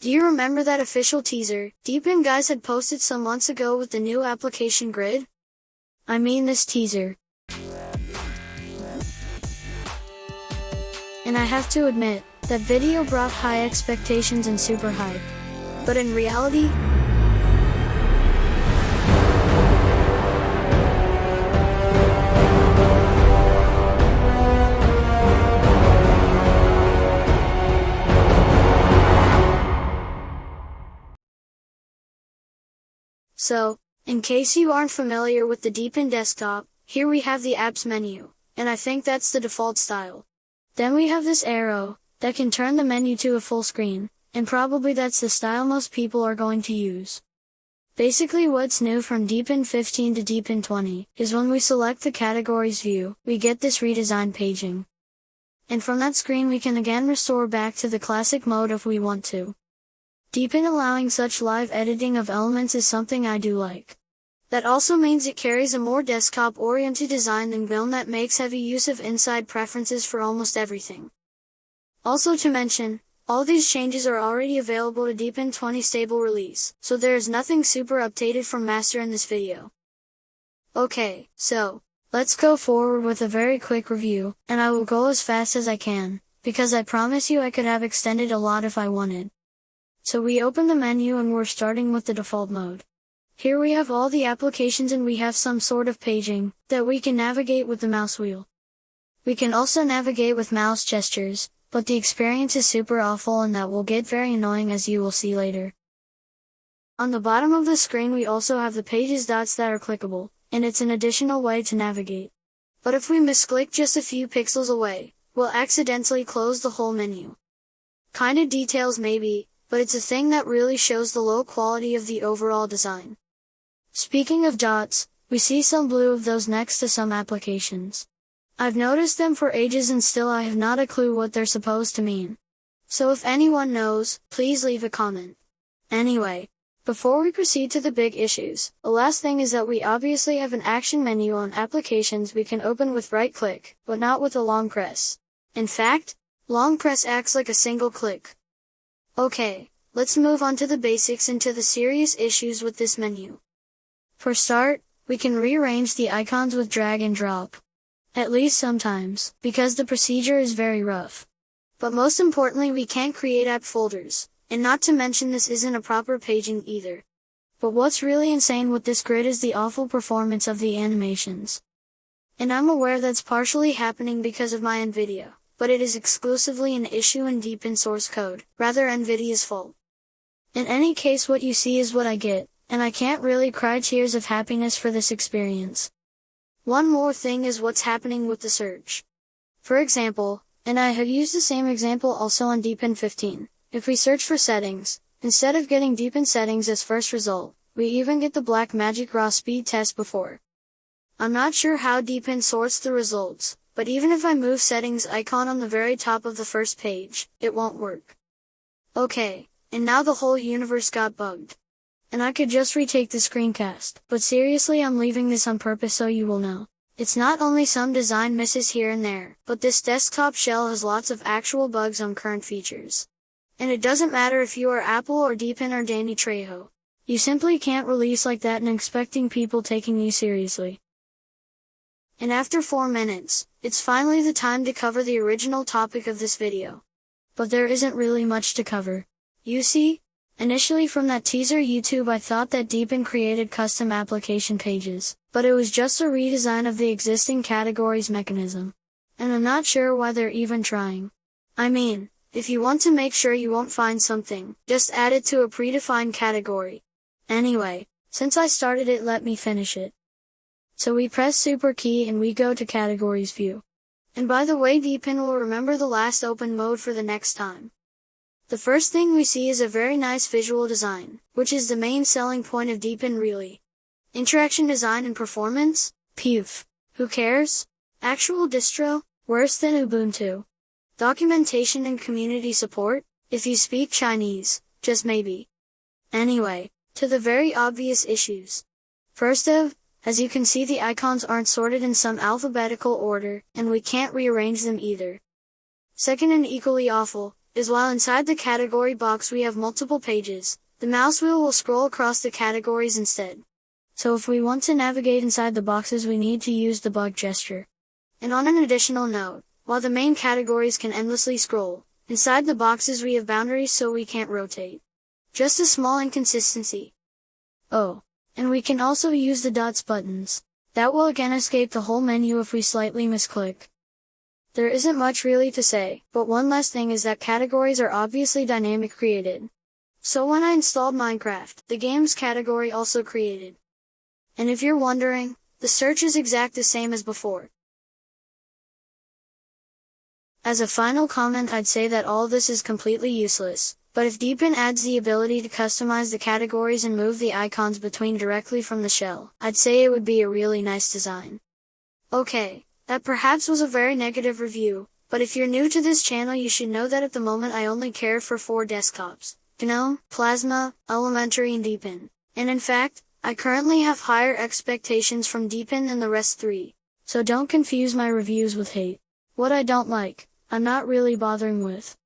Do you remember that official teaser Deepin guys had posted some months ago with the new application grid? I mean this teaser. And I have to admit, that video brought high expectations and super hype. But in reality, So, in case you aren't familiar with the Deepin desktop, here we have the apps menu, and I think that's the default style. Then we have this arrow, that can turn the menu to a full screen, and probably that's the style most people are going to use. Basically what's new from Deepin 15 to Deepin 20 is when we select the categories view, we get this redesigned paging. And from that screen we can again restore back to the classic mode if we want to. Deepin allowing such live editing of elements is something I do like. That also means it carries a more desktop-oriented design than GNOME that makes heavy use of inside preferences for almost everything. Also to mention, all these changes are already available to Deepin 20 stable release, so there is nothing super updated from master in this video. Okay, so, let's go forward with a very quick review, and I will go as fast as I can, because I promise you I could have extended a lot if I wanted. So we open the menu and we're starting with the default mode. Here we have all the applications and we have some sort of paging, that we can navigate with the mouse wheel. We can also navigate with mouse gestures, but the experience is super awful and that will get very annoying as you will see later. On the bottom of the screen we also have the pages dots that are clickable, and it's an additional way to navigate. But if we misclick just a few pixels away, we'll accidentally close the whole menu. Kinda details maybe, but it's a thing that really shows the low quality of the overall design. Speaking of dots, we see some blue of those next to some applications. I've noticed them for ages and still I have not a clue what they're supposed to mean. So if anyone knows, please leave a comment. Anyway, before we proceed to the big issues, the last thing is that we obviously have an action menu on applications we can open with right click, but not with a long press. In fact, long press acts like a single click, Okay, let's move on to the basics and to the serious issues with this menu. For start, we can rearrange the icons with drag and drop. At least sometimes, because the procedure is very rough. But most importantly we can't create app folders, and not to mention this isn't a proper paging either. But what's really insane with this grid is the awful performance of the animations. And I'm aware that's partially happening because of my NVIDIA but it is exclusively an issue in Deepin source code, rather NVIDIA's fault. In any case what you see is what I get, and I can't really cry tears of happiness for this experience. One more thing is what's happening with the search. For example, and I have used the same example also on Deepin 15, if we search for settings, instead of getting Deepin settings as first result, we even get the Blackmagic raw speed test before. I'm not sure how Deepin sorts the results, but even if I move settings icon on the very top of the first page, it won't work. Okay, and now the whole universe got bugged. And I could just retake the screencast, but seriously I'm leaving this on purpose so you will know. It's not only some design misses here and there, but this desktop shell has lots of actual bugs on current features. And it doesn't matter if you are Apple or Deepin or Danny Trejo. You simply can't release like that and expecting people taking you seriously. And after 4 minutes, it's finally the time to cover the original topic of this video. But there isn't really much to cover. You see, initially from that teaser YouTube I thought that Deepin created custom application pages, but it was just a redesign of the existing categories mechanism. And I'm not sure why they're even trying. I mean, if you want to make sure you won't find something, just add it to a predefined category. Anyway, since I started it let me finish it. So we press super key and we go to categories view. And by the way Deepin will remember the last open mode for the next time. The first thing we see is a very nice visual design, which is the main selling point of Deepin really. Interaction design and performance? Puf. Who cares? Actual distro? Worse than Ubuntu. Documentation and community support? If you speak Chinese, just maybe. Anyway, to the very obvious issues. First of, as you can see the icons aren't sorted in some alphabetical order, and we can't rearrange them either. Second and equally awful, is while inside the category box we have multiple pages, the mouse wheel will scroll across the categories instead. So if we want to navigate inside the boxes we need to use the bug gesture. And on an additional note, while the main categories can endlessly scroll, inside the boxes we have boundaries so we can't rotate. Just a small inconsistency. Oh, and we can also use the dots buttons. That will again escape the whole menu if we slightly misclick. There isn't much really to say, but one last thing is that categories are obviously dynamic created. So when I installed Minecraft, the games category also created. And if you're wondering, the search is exact the same as before. As a final comment I'd say that all this is completely useless, but if Deepin adds the ability to customize the categories and move the icons between directly from the shell, I'd say it would be a really nice design. Okay, that perhaps was a very negative review, but if you're new to this channel you should know that at the moment I only care for four desktops, GNOME, Plasma, Elementary and Deepin. And in fact, I currently have higher expectations from Deepin than the rest three. So don't confuse my reviews with hate. What I don't like, I'm not really bothering with.